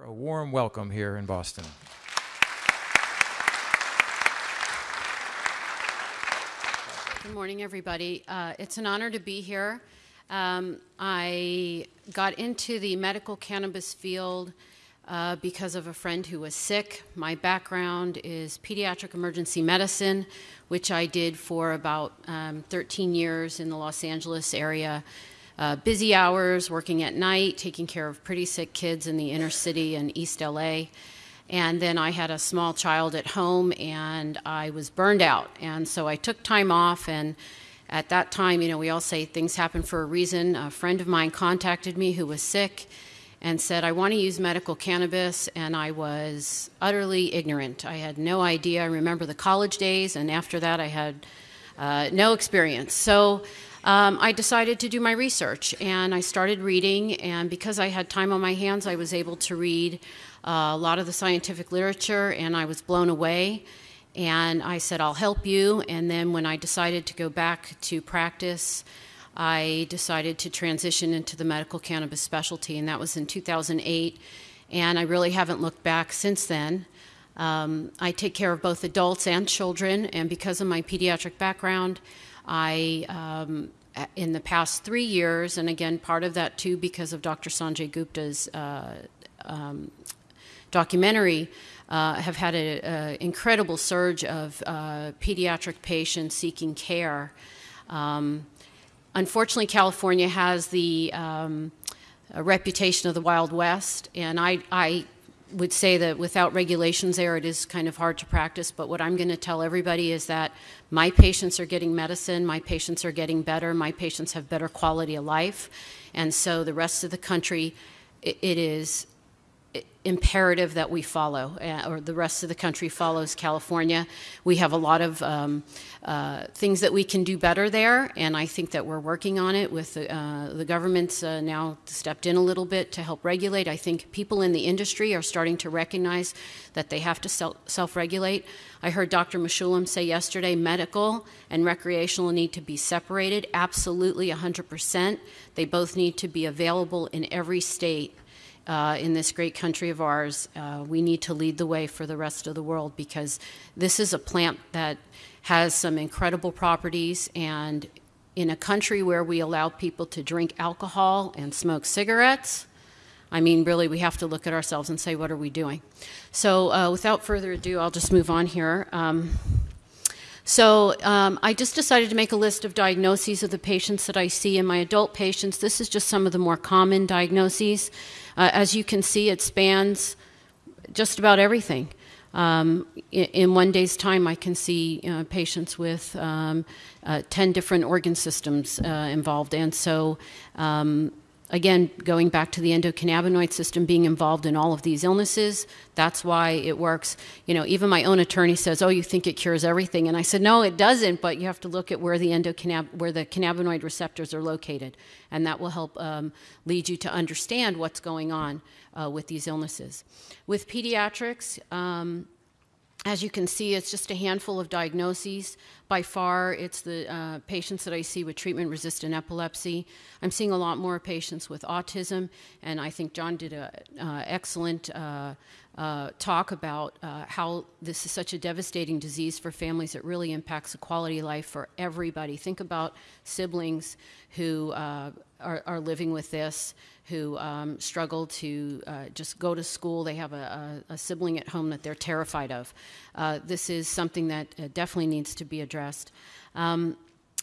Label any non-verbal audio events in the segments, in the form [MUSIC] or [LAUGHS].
A warm welcome here in Boston. Good morning, everybody. Uh, it's an honor to be here. Um, I got into the medical cannabis field uh, because of a friend who was sick. My background is pediatric emergency medicine, which I did for about um, 13 years in the Los Angeles area. Uh, busy hours, working at night, taking care of pretty sick kids in the inner city and East LA. And then I had a small child at home and I was burned out. And so I took time off. And at that time, you know, we all say things happen for a reason. A friend of mine contacted me who was sick and said, I want to use medical cannabis. And I was utterly ignorant. I had no idea. I remember the college days. And after that, I had uh, no experience. So um, I decided to do my research and I started reading. And because I had time on my hands, I was able to read uh, a lot of the scientific literature, and I was blown away. And I said, I'll help you. And then when I decided to go back to practice, I decided to transition into the medical cannabis specialty, and that was in 2008. And I really haven't looked back since then. Um, I take care of both adults and children, and because of my pediatric background, I, um, in the past three years, and again, part of that too because of Dr. Sanjay Gupta's uh, um, documentary, uh, have had an incredible surge of uh, pediatric patients seeking care. Um, unfortunately, California has the um, reputation of the Wild West, and I, I would say that without regulations there, it is kind of hard to practice. But what I'm going to tell everybody is that my patients are getting medicine, my patients are getting better, my patients have better quality of life. And so the rest of the country, it, it is imperative that we follow, uh, or the rest of the country follows California. We have a lot of um, uh, things that we can do better there, and I think that we're working on it with the, uh, the government's uh, now stepped in a little bit to help regulate. I think people in the industry are starting to recognize that they have to self regulate. I heard Dr. Mechoulam say yesterday medical and recreational need to be separated. Absolutely, 100%. They both need to be available in every state uh, in this great country of ours, uh, we need to lead the way for the rest of the world because this is a plant that has some incredible properties. And in a country where we allow people to drink alcohol and smoke cigarettes, I mean, really, we have to look at ourselves and say, what are we doing? So, uh, without further ado, I'll just move on here. Um, so um, I just decided to make a list of diagnoses of the patients that I see in my adult patients. This is just some of the more common diagnoses. Uh, as you can see, it spans just about everything. Um, in, one day's time, I can see uh, patients with um, uh, 10 different organ systems uh, involved. And so um, again, going back to the endocannabinoid system being involved in all of these illnesses, that's why it works. You know, even my own attorney says, "Oh, you think it cures everything?" And I said, "No, it doesn't. But you have to look at where the endocannab where the cannabinoid receptors are located, and that will help um, lead you to understand what's going on uh, with these illnesses." With pediatrics. Um, as you can see, it's just a handful of diagnoses. By far, it's the uh, patients that I see with treatment resistant epilepsy. I'm seeing a lot more patients with autism, and I think John did an uh, excellent uh, uh, talk about uh, how this is such a devastating disease for families. It really impacts the quality of life for everybody. Think about siblings who uh, are, are living with this who um, struggle to uh, just go to school. They have a, a, a, sibling at home that they're terrified of. Uh, this is something that uh, definitely needs to be addressed. Um,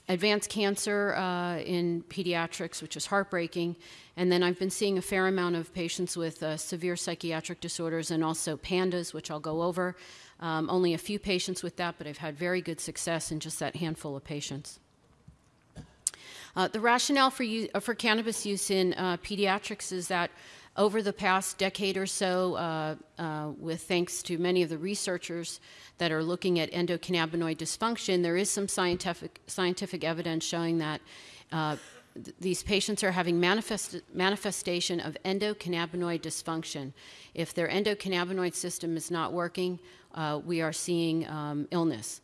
advanced cancer uh, in pediatrics, which is heartbreaking. And then I've been seeing a fair amount of patients with uh, severe psychiatric disorders and also PANDAS, which I'll go over. Um, only a few patients with that, but I've had very good success in just that handful of patients. Uh, the rationale for, uh, for cannabis use in uh, pediatrics is that over the past decade or so, uh, uh, with thanks to many of the researchers that are looking at endocannabinoid dysfunction, there is some scientific, scientific evidence showing that uh, th these patients are having manifest manifestation of endocannabinoid dysfunction. If their endocannabinoid system is not working, we are seeing um, illness.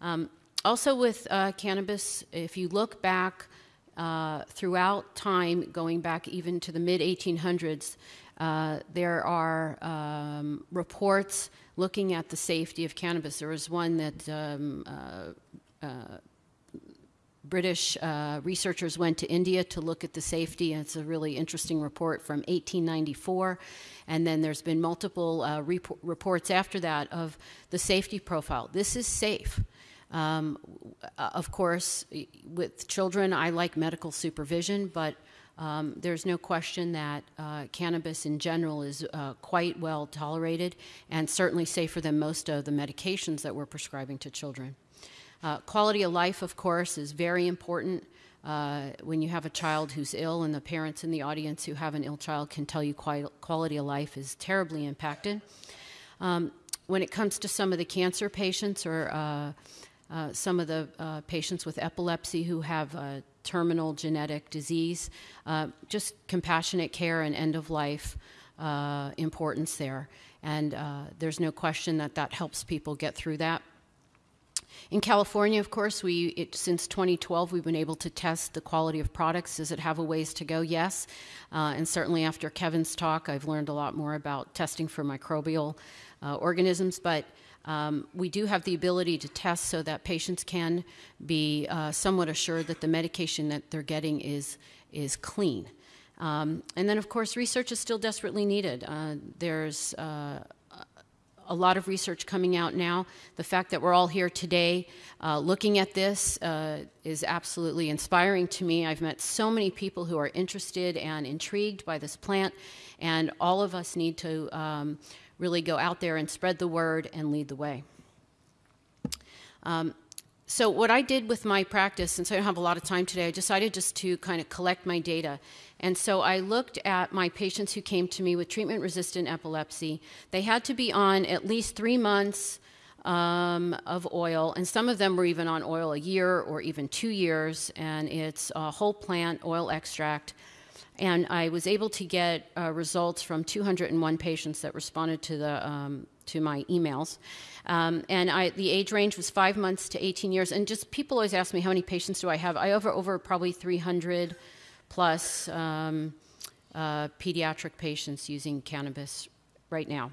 Um, also with cannabis, if you look back uh, throughout time, going back even to the mid 1800s, uh, there are um, reports looking at the safety of cannabis. There was one that um, uh, uh British uh, researchers went to India to look at the safety, and it's a really interesting report from 1894. And then there's been multiple rep- reports after that of the safety profile. This is safe. Um, of course, with children, I like medical supervision, but um, there's no question that uh, cannabis in general is uh, quite well tolerated and certainly safer than most of the medications that we're prescribing to children. Uh, quality of life, of course, is very important. Uh, when you have a child who's ill, and the parents in the audience who have an ill child can tell you quality of life is terribly impacted. Um, when it comes to some of the cancer patients or uh, some of the uh, patients with epilepsy who have a terminal genetic disease, uh, just compassionate care and end of life uh, importance there. And uh, there's no question that that helps people get through that. In California, of course, we it, since 2012 we've been able to test the quality of products. Does it have a ways to go? Yes, uh, and certainly after Kevin's talk, I've learned a lot more about testing for microbial uh, organisms. But um, we do have the ability to test so that patients can be uh, somewhat assured that the medication that they're getting is is clean. Um, and then, of course, research is still desperately needed. Uh, there's uh, a lot of research coming out now. The fact that we're all here today uh, looking at this uh, is absolutely inspiring to me. I've met so many people who are interested and intrigued by this plant, and all of us need to um, really go out there and spread the word and lead the way. Um, so what I did with my practice, since I don't have a lot of time today, I decided just to kind of collect my data. And so I looked at my patients who came to me with treatment resistant epilepsy. They had to be on at least three months um, of oil, and some of them were even on oil a year or even two years, and it's a whole plant oil extract. And I was able to get uh, results from 201 patients that responded to the um, to my emails. Um, and I, the age range was five months to 18 years. And just people always ask me, how many patients do I have? I over, over probably 300 plus um, uh, pediatric patients using cannabis right now.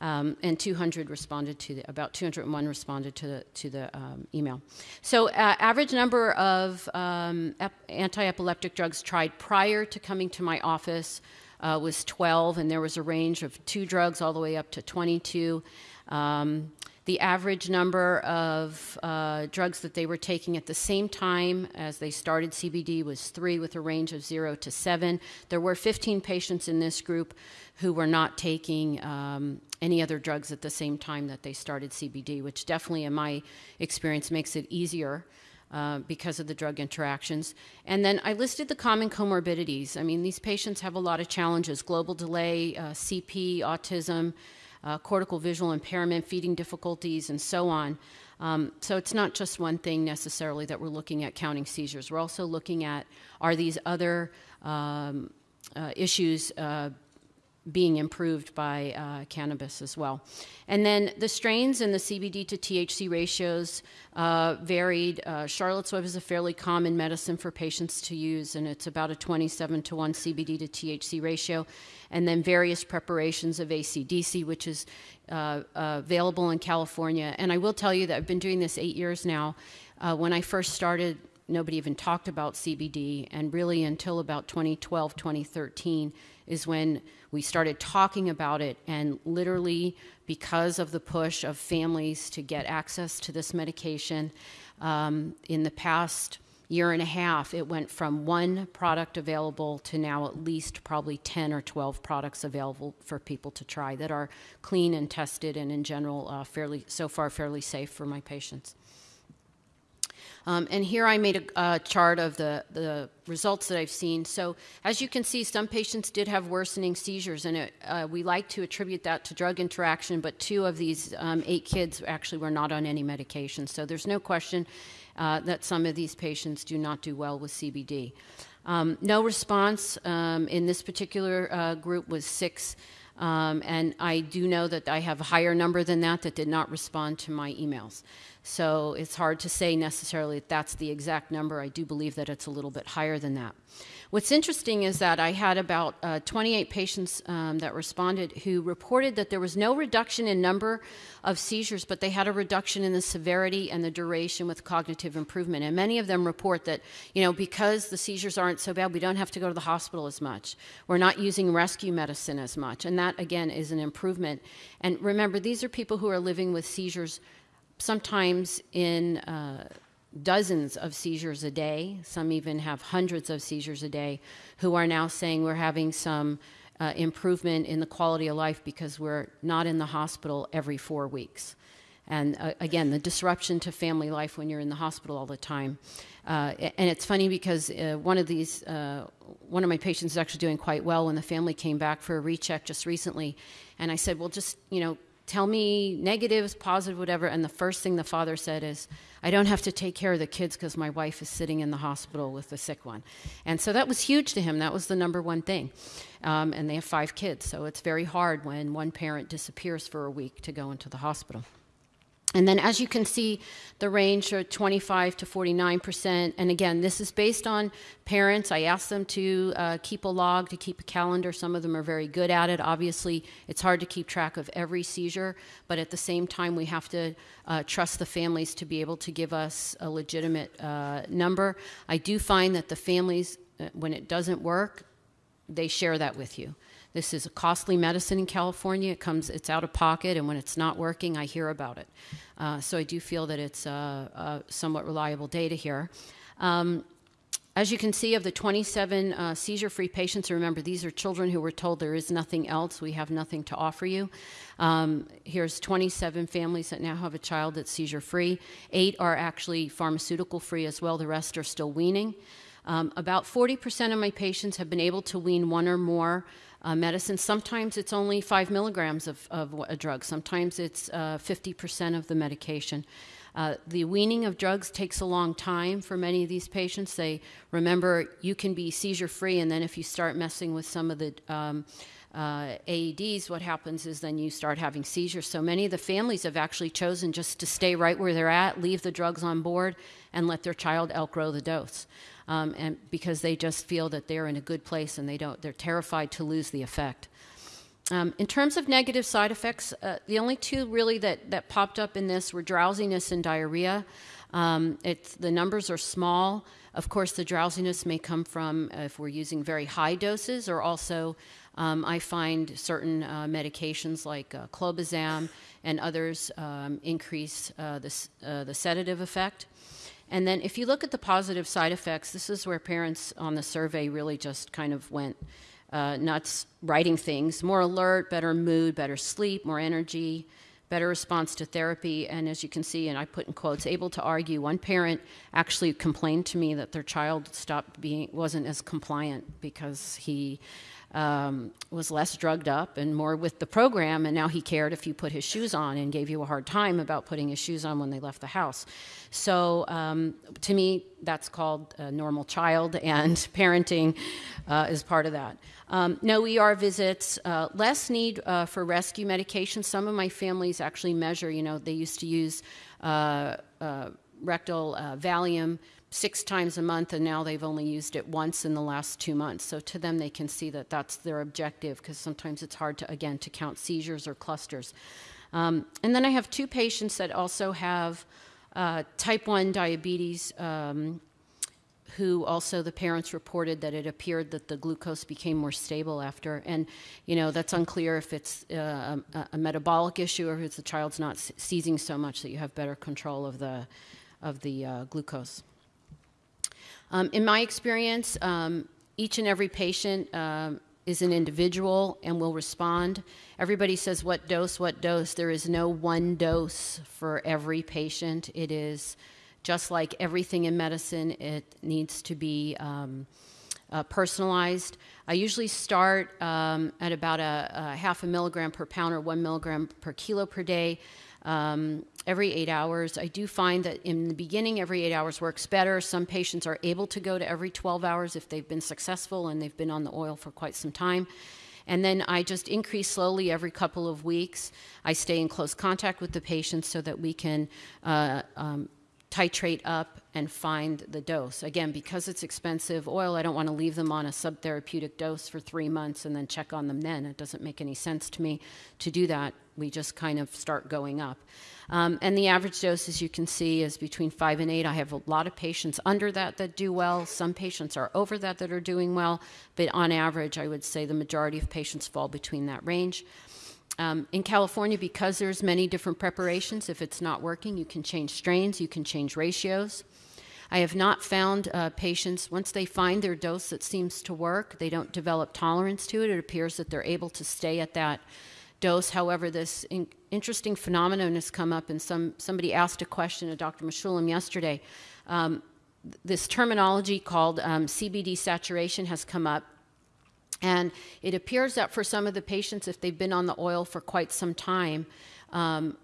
Um, and 200 responded to the, about 201 responded to the, to the um, email. So, uh, average number of um, ep- anti epileptic drugs tried prior to coming to my office uh, was 12, and there was a range of two drugs all the way up to 22. The average number of uh, drugs that they were taking at the same time as they started CBD was three, with a range of zero to seven. There were 15 patients in this group who were not taking um, any other drugs at the same time that they started CBD, which definitely, in my experience, makes it easier uh, because of the drug interactions. And then I listed the common comorbidities. I mean, these patients have a lot of challenges global delay, uh, CP, autism, uh, cortical visual impairment, feeding difficulties, and so on. Um, so it's not just one thing necessarily that we're looking at counting seizures. We're also looking at are these other um, uh, issues uh, being improved by uh, cannabis as well. And then the strains and the CBD to THC ratios uh, varied. Uh, Charlotte's Web is a fairly common medicine for patients to use, and it's about a 27 to 1 CBD to THC ratio. And then various preparations of ACDC, which is uh, uh, available in California. And I will tell you that I've been doing this eight years now. Uh, when I first started, nobody even talked about CBD, and really until about 2012, 2013 is when we started talking about it, and literally, because of the push of families to get access to this medication, um, in the past year and a half, it went from one product available to now at least probably 10 or 12 products available for people to try that are clean and tested and in general uh, fairly so far fairly safe for my patients. Um, and here I made a, a, chart of the, the results that I've seen. So as you can see, some patients did have worsening seizures, and it, uh, we like to attribute that to drug interaction, but two of these um, eight kids actually were not on any medication. So there's no question uh, that some of these patients do not do well with CBD. Um, no response um, in this particular uh, group was six. Um, and I do know that I have a higher number than that that did not respond to my emails. So it's hard to say necessarily that that's the exact number. I do believe that it's a little bit higher than that. What's interesting is that I had about uh, 28 patients um, that responded who reported that there was no reduction in number of seizures, but they had a reduction in the severity and the duration with cognitive improvement. And many of them report that, you know, because the seizures aren't so bad, we don't have to go to the hospital as much. We're not using rescue medicine as much. And that, again, is an improvement. And remember, these are people who are living with seizures sometimes in. Uh, dozens of seizures a day, some even have hundreds of seizures a day, who are now saying we're having some uh, improvement in the quality of life because we're not in the hospital every four weeks. And uh, again, the disruption to family life when you're in the hospital all the time. Uh, and it's funny because uh, one of these, uh, one of my patients is actually doing quite well when the family came back for a recheck just recently. And I said, well, just, you know, tell me negatives, positive, whatever. And the first thing the father said is, I don't have to take care of the kids because my wife is sitting in the hospital with the sick one. And so that was huge to him. That was the number one thing. Um, and they have five kids, so it's very hard when one parent disappears for a week to go into the hospital. And then, as you can see, the range are 25 to 49 percent. And again, this is based on parents. I asked them to uh, keep a log, to keep a calendar. Some of them are very good at it. Obviously, it's hard to keep track of every seizure, but at the same time, we have to uh, trust the families to be able to give us a legitimate uh, number. I do find that the families, uh, when it doesn't work, they share that with you. This is a costly medicine in California. It comes, it's out of pocket, and when it's not working, I hear about it. Uh, so I do feel that it's uh, uh, somewhat reliable data here. Um, as you can see, of the 27 uh, seizure free patients, remember these are children who were told there is nothing else, we have nothing to offer you. Um, here's 27 families that now have a child that's seizure free. Eight are actually pharmaceutical free as well, the rest are still weaning. Um, about 40% of my patients have been able to wean one or more uh, medicine. Sometimes it's only five milligrams of, of a drug, sometimes it's uh, 50% of the medication. Uh, the weaning of drugs takes a long time for many of these patients. They remember you can be seizure free, and then if you start messing with some of the um, uh, AEDs, what happens is then you start having seizures. So many of the families have actually chosen just to stay right where they're at, leave the drugs on board, and let their child outgrow the dose um, and because they just feel that they're in a good place and they don't, they're terrified to lose the effect. Um, in terms of negative side effects, uh, the only two really that, that popped up in this were drowsiness and diarrhea. Um, the numbers are small. Of course, the drowsiness may come from uh, if we're using very high doses, or also um, I find certain uh, medications like uh, clobazam and others um, increase uh, the, uh, the sedative effect. And then if you look at the positive side effects, this is where parents on the survey really just kind of went uh, nuts writing things more alert, better mood, better sleep, more energy, better response to therapy. And as you can see, and I put in quotes, able to argue. One parent actually complained to me that their child stopped being, wasn't as compliant because he um, was less drugged up and more with the program, and now he cared if you put his shoes on and gave you a hard time about putting his shoes on when they left the house. So, um, to me, that's called a normal child, and [LAUGHS] parenting uh, is part of that. Um, no ER visits, uh, less need uh, for rescue medication. Some of my families actually measure, you know, they used to use uh, uh, rectal uh, Valium six times a month, and now they've only used it once in the last two months. So to them, they can see that that's their objective because sometimes it's hard to, again, to count seizures or clusters. Um, and then I have two patients that also have uh, type 1 diabetes. Um, who also the parents reported that it appeared that the glucose became more stable after. And, you know, that's unclear if it's uh, a, a, metabolic issue or if the child's not seizing so much that you have better control of the, of the uh, glucose. Um, in my experience, um, each and every patient um, is an individual and will respond. Everybody says, What dose, what dose? There is no one dose for every patient. It is just like everything in medicine, it needs to be um, uh, personalized. I usually start um, at about a, a, half a milligram per pound or one milligram per kilo per day um, every eight hours. I do find that in the beginning, every eight hours works better. Some patients are able to go to every 12 hours if they've been successful and they've been on the oil for quite some time. And then I just increase slowly every couple of weeks. I stay in close contact with the patients so that we can uh, um, titrate up and find the dose. Again, because it's expensive oil, I don't want to leave them on a subtherapeutic dose for three months and then check on them then. It doesn't make any sense to me to do that. We just kind of start going up. Um, and the average dose, as you can see, is between five and eight. I have a lot of patients under that that do well. Some patients are over that that are doing well. But on average, I would say the majority of patients fall between that range. Um, in California, because there's many different preparations, if it's not working, you can change strains, you can change ratios. I have not found uh, patients, once they find their dose that seems to work, they don't develop tolerance to it. It appears that they're able to stay at that dose. However, this in- interesting phenomenon has come up, and some, somebody asked a question of Dr. Mechoulam yesterday. Um, this terminology called um, CBD saturation has come up. And it appears that for some of the patients, if they've been on the oil for quite some time, um,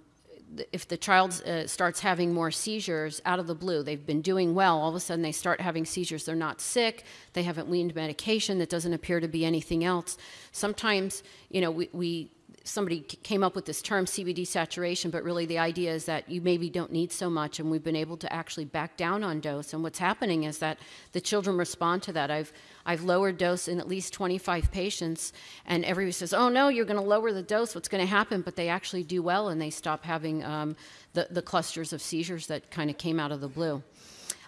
if the child uh, starts having more seizures out of the blue, they've been doing well, all of a sudden they start having seizures. They're not sick, they haven't weaned medication, that doesn't appear to be anything else. Sometimes, you know, we, we somebody came up with this term CBD saturation, but really the idea is that you maybe don't need so much, and we've been able to actually back down on dose. And what's happening is that the children respond to that. I've I've lowered dose in at least 25 patients, and everybody says, "Oh no, you're going to lower the dose. What's going to happen?" But they actually do well, and they stop having um, the the clusters of seizures that kind of came out of the blue.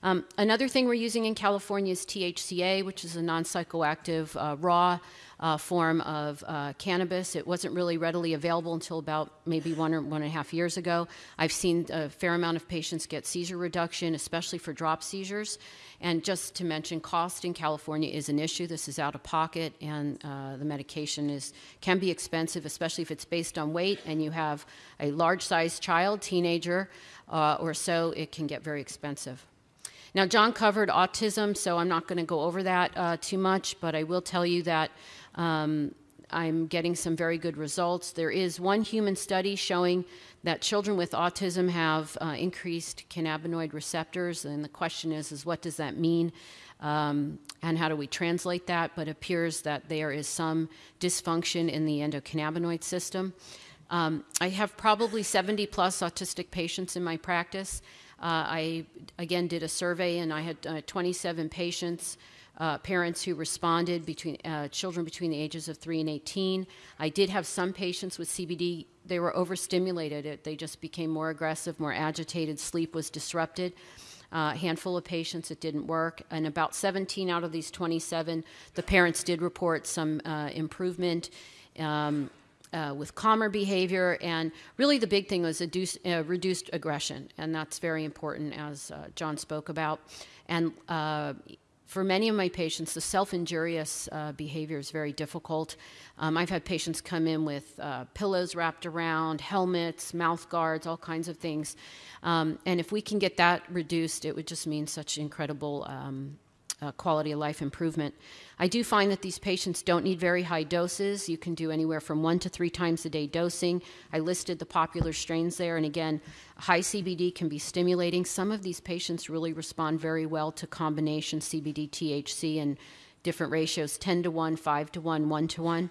Um, another thing we're using in California is THCA, which is a non psychoactive uh, raw uh, form of uh, cannabis. It wasn't really readily available until about maybe one or one and a half years ago. I've seen a fair amount of patients get seizure reduction, especially for drop seizures. And just to mention, cost in California is an issue. This is out of pocket, and uh, the medication is can be expensive, especially if it's based on weight and you have a large-sized child, teenager, uh, or so. It can get very expensive. Now, John covered autism, so I'm not going to go over that uh, too much, but I will tell you that um, I'm getting some very good results. There is one human study showing that children with autism have uh, increased cannabinoid receptors, and the question is, is what does that mean? Um, and how do we translate that? But it appears that there is some dysfunction in the endocannabinoid system. Um, I have probably 70 plus autistic patients in my practice. Uh, I again did a survey and I had uh, 27 patients, uh, parents who responded between uh, children between the ages of 3 and 18. I did have some patients with CBD, they were overstimulated. It, they just became more aggressive, more agitated, sleep was disrupted. Uh, a handful of patients it didn't work and about 17 out of these 27 the parents did report some uh, improvement um, uh, with calmer behavior. And really, the big thing was reduced, uh, reduced aggression, and that's very important, as uh, John spoke about. And uh, for many of my patients, the self injurious uh, behavior is very difficult. Um, I've had patients come in with uh, pillows wrapped around, helmets, mouth guards, all kinds of things. Um, and if we can get that reduced, it would just mean such incredible um, uh, quality of life improvement. I do find that these patients don't need very high doses. You can do anywhere from one to three times a day dosing. I listed the popular strains there, and again, high CBD can be stimulating. Some of these patients really respond very well to combination CBD THC and different ratios 10 to 1, 5 to 1, 1 to 1.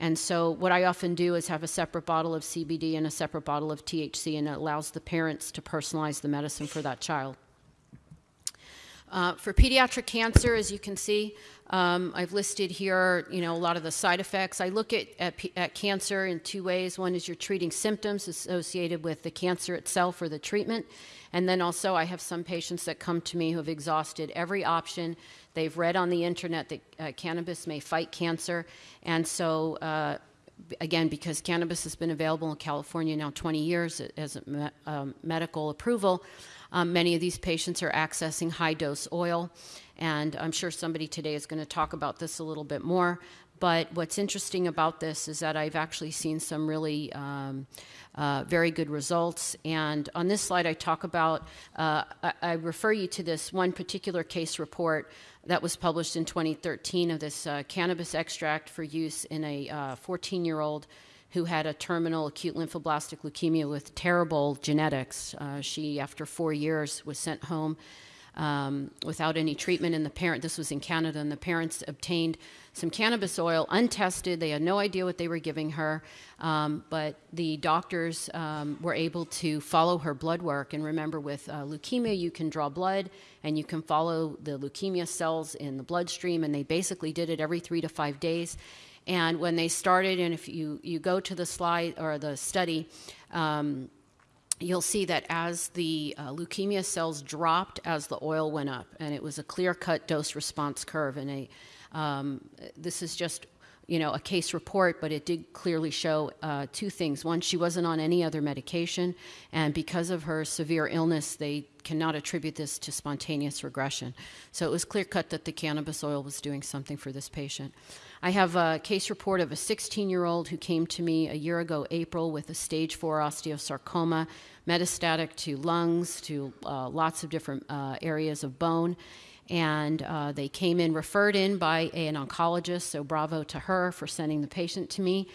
And so, what I often do is have a separate bottle of CBD and a separate bottle of THC, and it allows the parents to personalize the medicine for that child. Uh, for pediatric cancer, as you can see, um, I've listed here, you know, a lot of the side effects. I look at, at, at, cancer in two ways. One is you're treating symptoms associated with the cancer itself or the treatment. And then also, I have some patients that come to me who have exhausted every option. They've read on the internet that uh, cannabis may fight cancer. And so, uh, again, because cannabis has been available in California now 20 years as a me- um, medical approval, um, many of these patients are accessing high dose oil, and I'm sure somebody today is going to talk about this a little bit more. But what's interesting about this is that I've actually seen some really um, uh, very good results. And on this slide, I talk about, uh, I, I, refer you to this one particular case report that was published in 2013 of this uh, cannabis extract for use in a 14 uh, year old who had a terminal acute lymphoblastic leukemia with terrible genetics. Uh, she, after four years, was sent home um, without any treatment. And the parent, this was in Canada, and the parents obtained some cannabis oil untested. They had no idea what they were giving her, um, but the doctors um, were able to follow her blood work. And remember, with uh, leukemia, you can draw blood and you can follow the leukemia cells in the bloodstream, and they basically did it every three to five days. And when they started, and if you, you go to the slide or the study, um, you'll see that as the uh, leukemia cells dropped as the oil went up, and it was a clear cut dose response curve. And a, um, this is just you know, a case report, but it did clearly show uh, two things. One, she wasn't on any other medication, and because of her severe illness, they cannot attribute this to spontaneous regression. So it was clear cut that the cannabis oil was doing something for this patient. I have a case report of a 16 year old who came to me a year ago, April, with a stage 4 osteosarcoma, metastatic to lungs, to uh, lots of different uh, areas of bone. And uh, they came in, referred in by an oncologist, so bravo to her for sending the patient to me.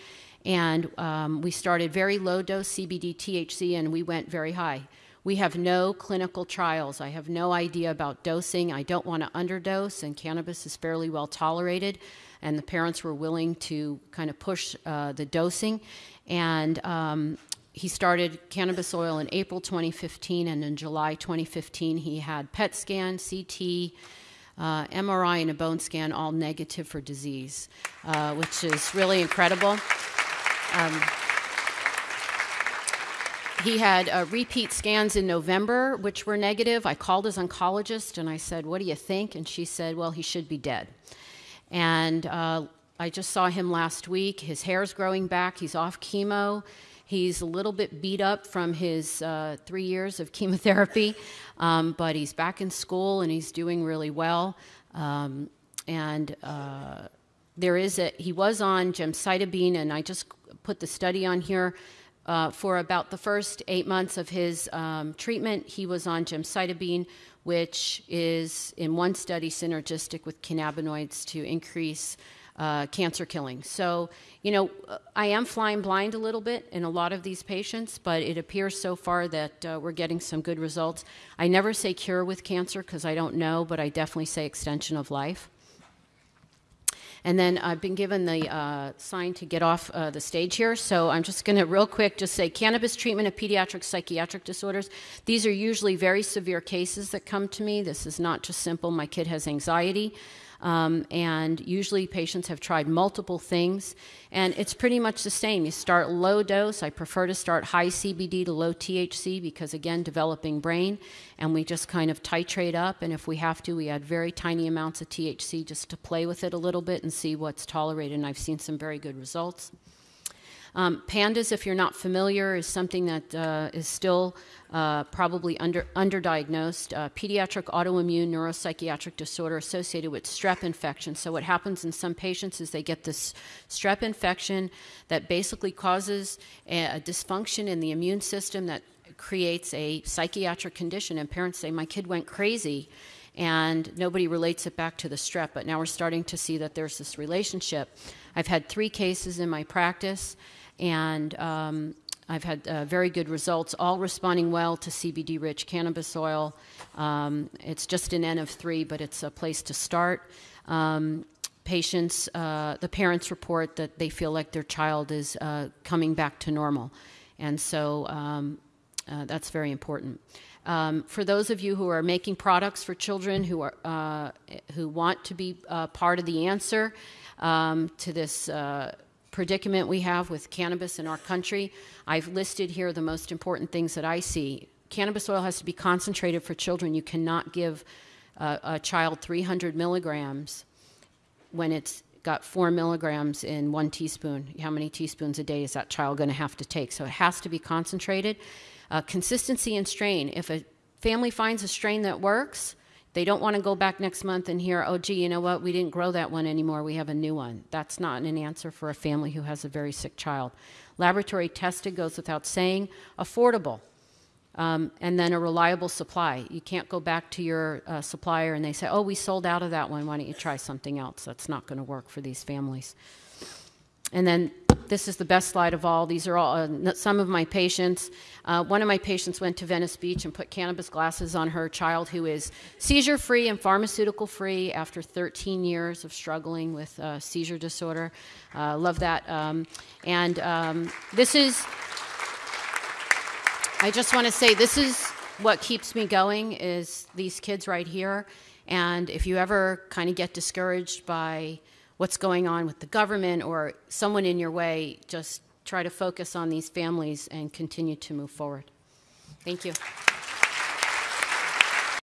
And um, we started very low dose CBD THC and we went very high. We have no clinical trials. I have no idea about dosing. I don't want to underdose, and cannabis is fairly well tolerated and the parents were willing to kind of push uh, the dosing. And um, he started cannabis oil in April 2015, and in July 2015, he had PET scan, CT, uh, MRI, and a bone scan, all negative for disease, uh, which is really incredible. Um, he had uh, repeat scans in November, which were negative. I called his oncologist and I said, What do you think? And she said, Well, he should be dead. And uh, I just saw him last week. His hair's growing back. He's off chemo. He's a little bit beat up from his uh, three years of chemotherapy, um, but he's back in school and he's doing really well. Um, and uh, there is a, he was on gemcitabine, and I just put the study on here. Uh, for about the first eight months of his um, treatment, he was on gemcitabine, which is in one study synergistic with cannabinoids to increase uh, cancer killing. So, you know, I am flying blind a little bit in a lot of these patients, but it appears so far that uh, we're getting some good results. I never say cure with cancer because I don't know, but I definitely say extension of life. And then I've been given the uh, sign to get off uh, the stage here, so I'm just going to real quick just say cannabis treatment of pediatric psychiatric disorders. These are usually very severe cases that come to me. This is not just simple, my kid has anxiety. Um, and usually patients have tried multiple things, and it's pretty much the same. You start low dose. I prefer to start high CBD to low THC because, again, developing brain, and we just kind of titrate up. And if we have to, we add very tiny amounts of THC just to play with it a little bit and see what's tolerated. And I've seen some very good results. Um, PANDAS, if you're not familiar, is something that uh, is still uh, probably under, underdiagnosed. Uh, pediatric autoimmune neuropsychiatric disorder associated with strep infection. So, what happens in some patients is they get this strep infection that basically causes a, a dysfunction in the immune system that creates a psychiatric condition. And parents say, My kid went crazy and nobody relates it back to the strep. But now we're starting to see that there's this relationship. I've had three cases in my practice, and um, I've had uh, very good results, all responding well to CBD rich cannabis oil. Um, it's just an N of three, but it's a place to start. Um, patients, uh, the parents report that they feel like their child is uh, coming back to normal. And so um, uh, that's very important. Um, for those of you who are making products for children who, are, uh, who want to be uh, part of the answer um, to this predicament we have with cannabis in our country. I've listed here the most important things that I see. Cannabis oil has to be concentrated for children. You cannot give a, a child 300 milligrams when it's got four milligrams in one teaspoon. How many teaspoons a day is that child going to have to take? So it has to be concentrated. Uh, consistency and strain. If a family finds a strain that works, they don't want to go back next month and hear, oh, gee, you know what? We didn't grow that one anymore. We have a new one. That's not an answer for a family who has a very sick child. Laboratory tested goes without saying, affordable. Um, and then a reliable supply. You can't go back to your uh, supplier and they say, oh, we sold out of that one. Why don't you try something else? That's not going to work for these families. And then this is the best slide of all. These are all uh, some of my patients. Uh, one of my patients went to Venice Beach and put cannabis glasses on her child who is seizure free and pharmaceutical free after 13 years of struggling with uh, seizure disorder. Uh, love that. Um, and um, this is, I just want to say, this is what keeps me going is these kids right here. And if you ever kind of get discouraged by what's going on with the government or someone in your way, just try to focus on these families and continue to move forward. Thank you.